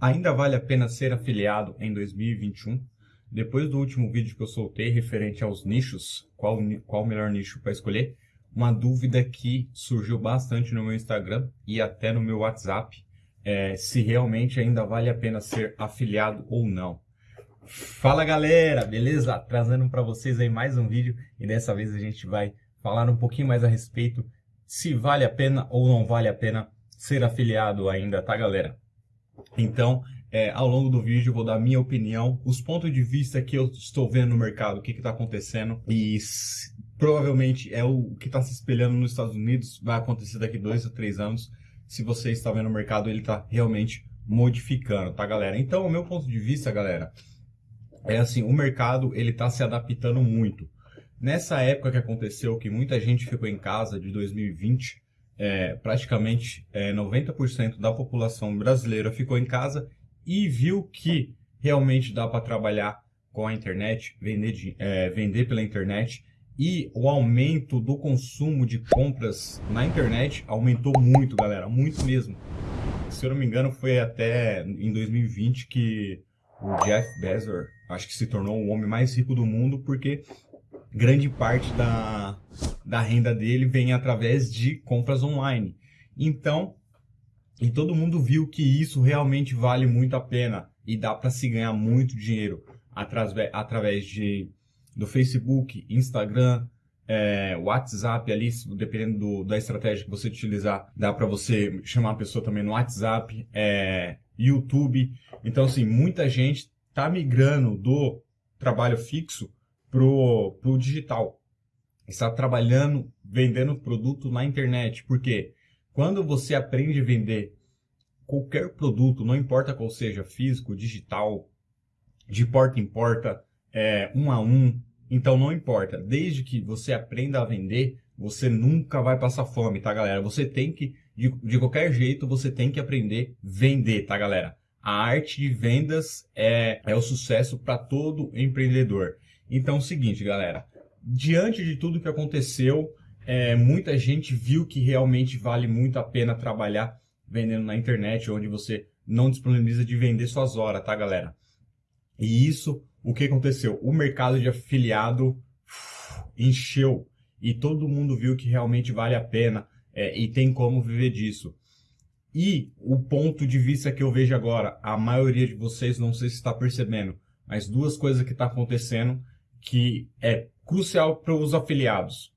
Ainda vale a pena ser afiliado em 2021? Depois do último vídeo que eu soltei referente aos nichos, qual, qual o melhor nicho para escolher, uma dúvida que surgiu bastante no meu Instagram e até no meu WhatsApp, é, se realmente ainda vale a pena ser afiliado ou não. Fala galera, beleza? Trazendo para vocês aí mais um vídeo e dessa vez a gente vai falar um pouquinho mais a respeito se vale a pena ou não vale a pena ser afiliado ainda, tá galera? Então, é, ao longo do vídeo vou dar minha opinião, os pontos de vista que eu estou vendo no mercado, o que está acontecendo e provavelmente é o que está se espelhando nos Estados Unidos, vai acontecer daqui dois a três anos, se você está vendo o mercado, ele está realmente modificando, tá galera? Então, o meu ponto de vista, galera, é assim, o mercado ele está se adaptando muito. Nessa época que aconteceu, que muita gente ficou em casa de 2020, é, praticamente é, 90% da população brasileira ficou em casa e viu que realmente dá para trabalhar com a internet, vender, é, vender pela internet e o aumento do consumo de compras na internet aumentou muito, galera, muito mesmo. Se eu não me engano, foi até em 2020 que o Jeff Bezos, acho que se tornou o homem mais rico do mundo, porque grande parte da, da renda dele vem através de compras online. Então, e todo mundo viu que isso realmente vale muito a pena e dá para se ganhar muito dinheiro através, através de, do Facebook, Instagram, é, WhatsApp ali, dependendo do, da estratégia que você utilizar, dá para você chamar a pessoa também no WhatsApp, é, YouTube. Então, assim, muita gente está migrando do trabalho fixo pro, pro digital. Está trabalhando, vendendo produto na internet. Porque quando você aprende a vender qualquer produto, não importa qual seja, físico, digital, de porta em porta, é, um a um, então não importa. Desde que você aprenda a vender, você nunca vai passar fome, tá galera? Você tem que, de, de qualquer jeito, você tem que aprender a vender, tá galera? A arte de vendas é, é o sucesso para todo empreendedor. Então é o seguinte, galera. Diante de tudo que aconteceu, é, muita gente viu que realmente vale muito a pena trabalhar vendendo na internet, onde você não disponibiliza de vender suas horas, tá, galera? E isso, o que aconteceu? O mercado de afiliado encheu e todo mundo viu que realmente vale a pena é, e tem como viver disso. E o ponto de vista que eu vejo agora, a maioria de vocês não sei se está percebendo, mas duas coisas que está acontecendo que é crucial para os afiliados.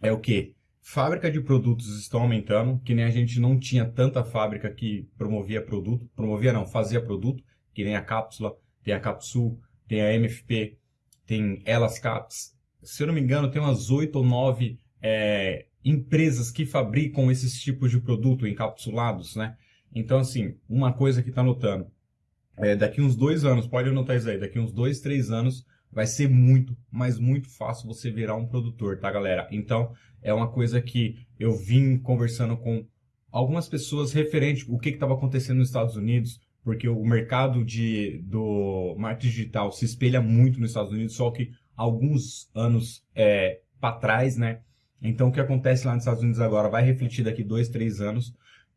É o que? Fábrica de produtos estão aumentando, que nem a gente não tinha tanta fábrica que promovia produto, promovia não, fazia produto, que nem a Cápsula, tem a Capsul, tem a MFP, tem Elas Caps. Se eu não me engano, tem umas oito ou nove é, empresas que fabricam esses tipos de produto encapsulados, né? Então, assim, uma coisa que está notando, é, daqui uns dois anos, pode anotar isso aí, daqui uns dois, três anos, vai ser muito, mas muito fácil você virar um produtor, tá, galera? Então, é uma coisa que eu vim conversando com algumas pessoas referente o que estava acontecendo nos Estados Unidos, porque o mercado de, do marketing digital se espelha muito nos Estados Unidos, só que alguns anos é, para trás, né? Então, o que acontece lá nos Estados Unidos agora vai refletir daqui dois, três anos.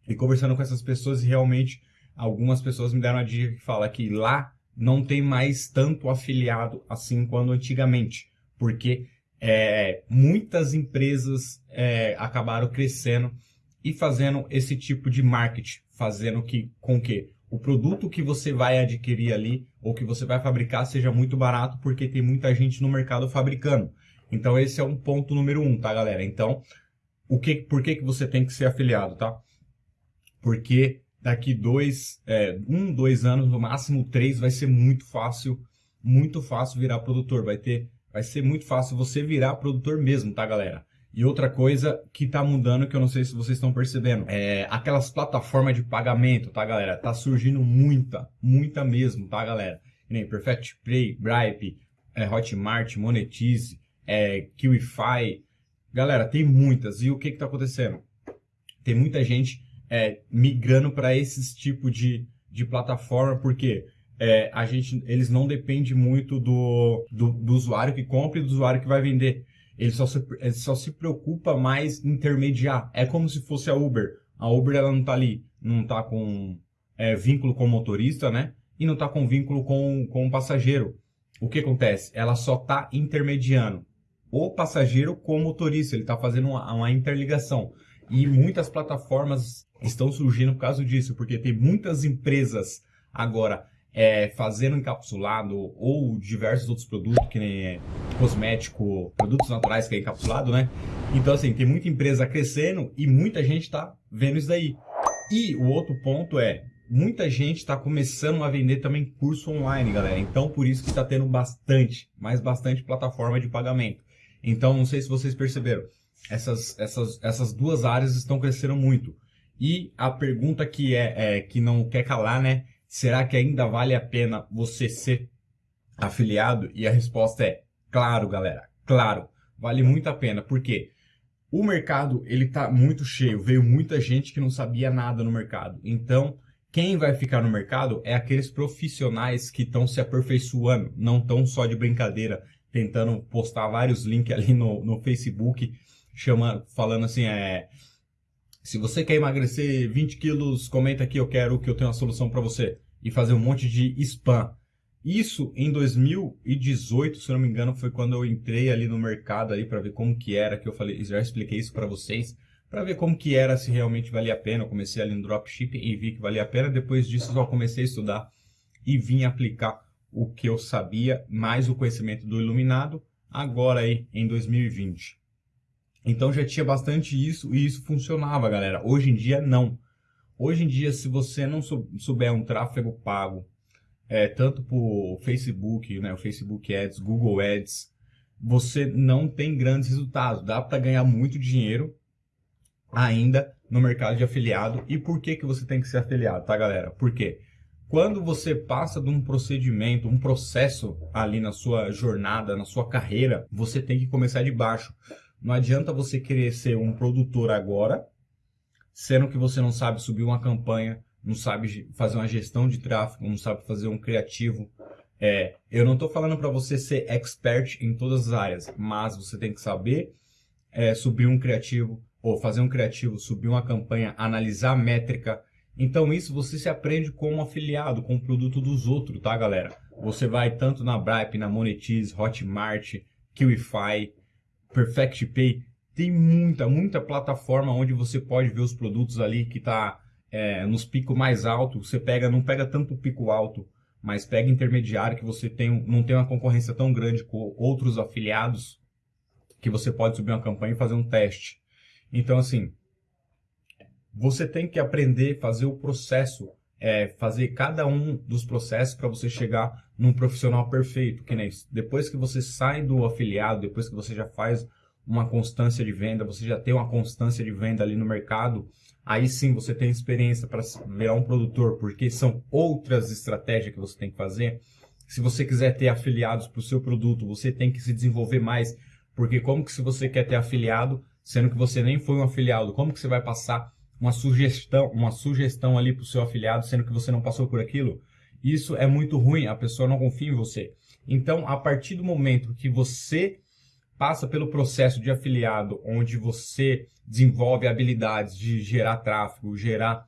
E conversando com essas pessoas, realmente, algumas pessoas me deram a dica que fala que lá não tem mais tanto afiliado assim quanto antigamente, porque é, muitas empresas é, acabaram crescendo e fazendo esse tipo de marketing, fazendo que, com que o produto que você vai adquirir ali ou que você vai fabricar seja muito barato, porque tem muita gente no mercado fabricando. Então esse é um ponto número um, tá galera? Então, o que, por que, que você tem que ser afiliado, tá? Porque daqui dois, é, um, dois anos, no máximo três, vai ser muito fácil, muito fácil virar produtor. Vai ter, vai ser muito fácil você virar produtor mesmo, tá, galera? E outra coisa que tá mudando, que eu não sei se vocês estão percebendo, é aquelas plataformas de pagamento, tá, galera? Tá surgindo muita, muita mesmo, tá, galera? nem Perfect Play, Bripe, é, Hotmart, Monetize, é. Galera, tem muitas. E o que que tá acontecendo? Tem muita gente é, migrando para esses tipos de, de plataforma, porque é, a gente, eles não dependem muito do, do, do, usuário que compra e do usuário que vai vender. Ele só se, ele só se preocupa mais em intermediar. É como se fosse a Uber. A Uber ela não está ali, não está com é, vínculo com o motorista, né? E não está com vínculo com, com o passageiro. O que acontece? Ela só está intermediando o passageiro com o motorista. Ele está fazendo uma, uma interligação. E muitas plataformas estão surgindo por causa disso, porque tem muitas empresas agora é, fazendo encapsulado ou diversos outros produtos, que nem é, cosmético, produtos naturais que é encapsulado, né? Então, assim, tem muita empresa crescendo e muita gente está vendo isso daí. E o outro ponto é, muita gente está começando a vender também curso online, galera. Então, por isso que está tendo bastante, mais bastante plataforma de pagamento. Então, não sei se vocês perceberam, essas, essas, essas duas áreas estão crescendo muito. E a pergunta que é, é que não quer calar, né? Será que ainda vale a pena você ser afiliado? E a resposta é claro, galera. Claro, vale muito a pena. Por quê? O mercado ele está muito cheio. Veio muita gente que não sabia nada no mercado. Então, quem vai ficar no mercado é aqueles profissionais que estão se aperfeiçoando, não estão só de brincadeira, tentando postar vários links ali no, no Facebook, chama, falando assim, é, se você quer emagrecer 20 quilos, comenta aqui, eu quero que eu tenha uma solução para você. E fazer um monte de spam. Isso em 2018, se não me engano, foi quando eu entrei ali no mercado ali para ver como que era, que eu falei, já expliquei isso para vocês, para ver como que era, se realmente valia a pena. Eu comecei ali no dropshipping e vi que valia a pena. Depois disso, eu comecei a estudar e vim aplicar o que eu sabia, mais o conhecimento do iluminado, agora aí em 2020. Então já tinha bastante isso e isso funcionava, galera. Hoje em dia, não. Hoje em dia, se você não souber um tráfego pago, é, tanto por Facebook, né, o Facebook Ads, Google Ads, você não tem grandes resultados. Dá para ganhar muito dinheiro ainda no mercado de afiliado. E por que, que você tem que ser afiliado, tá, galera? Porque quando você passa de um procedimento, um processo ali na sua jornada, na sua carreira, você tem que começar de baixo. Não adianta você querer ser um produtor agora, sendo que você não sabe subir uma campanha, não sabe fazer uma gestão de tráfego, não sabe fazer um criativo. É, eu não estou falando para você ser expert em todas as áreas, mas você tem que saber é, subir um criativo, ou fazer um criativo, subir uma campanha, analisar métrica. Então isso você se aprende como afiliado, com o produto dos outros, tá galera? Você vai tanto na Bripe, na Monetize, Hotmart, Kiwify, Perfect Pay, tem muita, muita plataforma onde você pode ver os produtos ali que está é, nos picos mais altos. Você pega, não pega tanto pico alto, mas pega intermediário que você tem, não tem uma concorrência tão grande com outros afiliados que você pode subir uma campanha e fazer um teste. Então, assim, você tem que aprender a fazer o processo, é, fazer cada um dos processos para você chegar num profissional perfeito, que nem depois que você sai do afiliado, depois que você já faz uma constância de venda, você já tem uma constância de venda ali no mercado, aí sim você tem experiência para virar um produtor, porque são outras estratégias que você tem que fazer. Se você quiser ter afiliados para o seu produto, você tem que se desenvolver mais, porque como que se você quer ter afiliado, sendo que você nem foi um afiliado, como que você vai passar uma sugestão, uma sugestão ali para o seu afiliado, sendo que você não passou por aquilo? Isso é muito ruim, a pessoa não confia em você. Então, a partir do momento que você passa pelo processo de afiliado, onde você desenvolve habilidades de gerar tráfego, gerar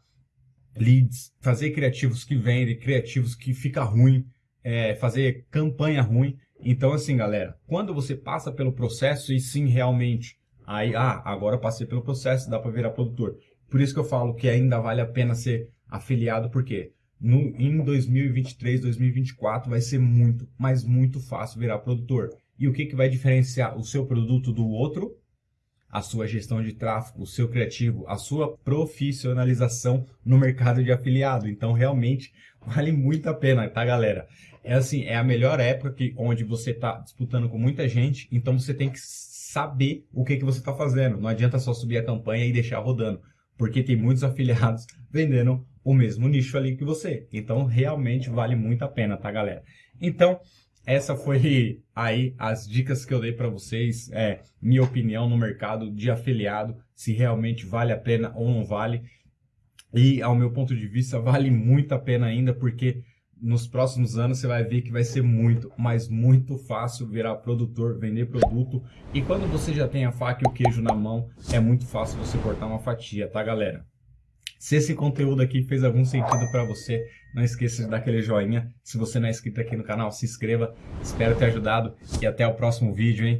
leads, fazer criativos que vendem, criativos que fica ruim, é, fazer campanha ruim. Então, assim, galera, quando você passa pelo processo e sim realmente, aí, ah, agora passei pelo processo, dá para virar produtor. Por isso que eu falo que ainda vale a pena ser afiliado, porque no, em 2023, 2024 vai ser muito, mas muito fácil virar produtor. E o que, que vai diferenciar o seu produto do outro? A sua gestão de tráfego, o seu criativo, a sua profissionalização no mercado de afiliado. Então, realmente, vale muito a pena, tá, galera? É assim, é a melhor época que, onde você está disputando com muita gente, então você tem que saber o que, que você está fazendo. Não adianta só subir a campanha e deixar rodando, porque tem muitos afiliados vendendo o mesmo nicho ali que você. Então, realmente vale muito a pena, tá, galera? Então, essa foi aí as dicas que eu dei para vocês, é, minha opinião no mercado de afiliado, se realmente vale a pena ou não vale. E, ao meu ponto de vista, vale muito a pena ainda, porque nos próximos anos você vai ver que vai ser muito, mas muito fácil virar produtor, vender produto. E quando você já tem a faca e o queijo na mão, é muito fácil você cortar uma fatia, tá, galera? Se esse conteúdo aqui fez algum sentido para você, não esqueça de dar aquele joinha. Se você não é inscrito aqui no canal, se inscreva. Espero ter ajudado e até o próximo vídeo, hein?